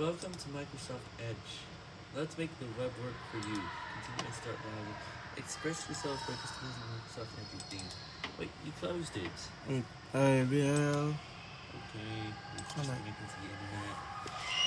Welcome to Microsoft Edge. Let's make the web work for you. Continue and start browsing. Express yourself by customizing Microsoft Edge theme. Wait, you closed it. I will. Okay, it's just connecting to the internet.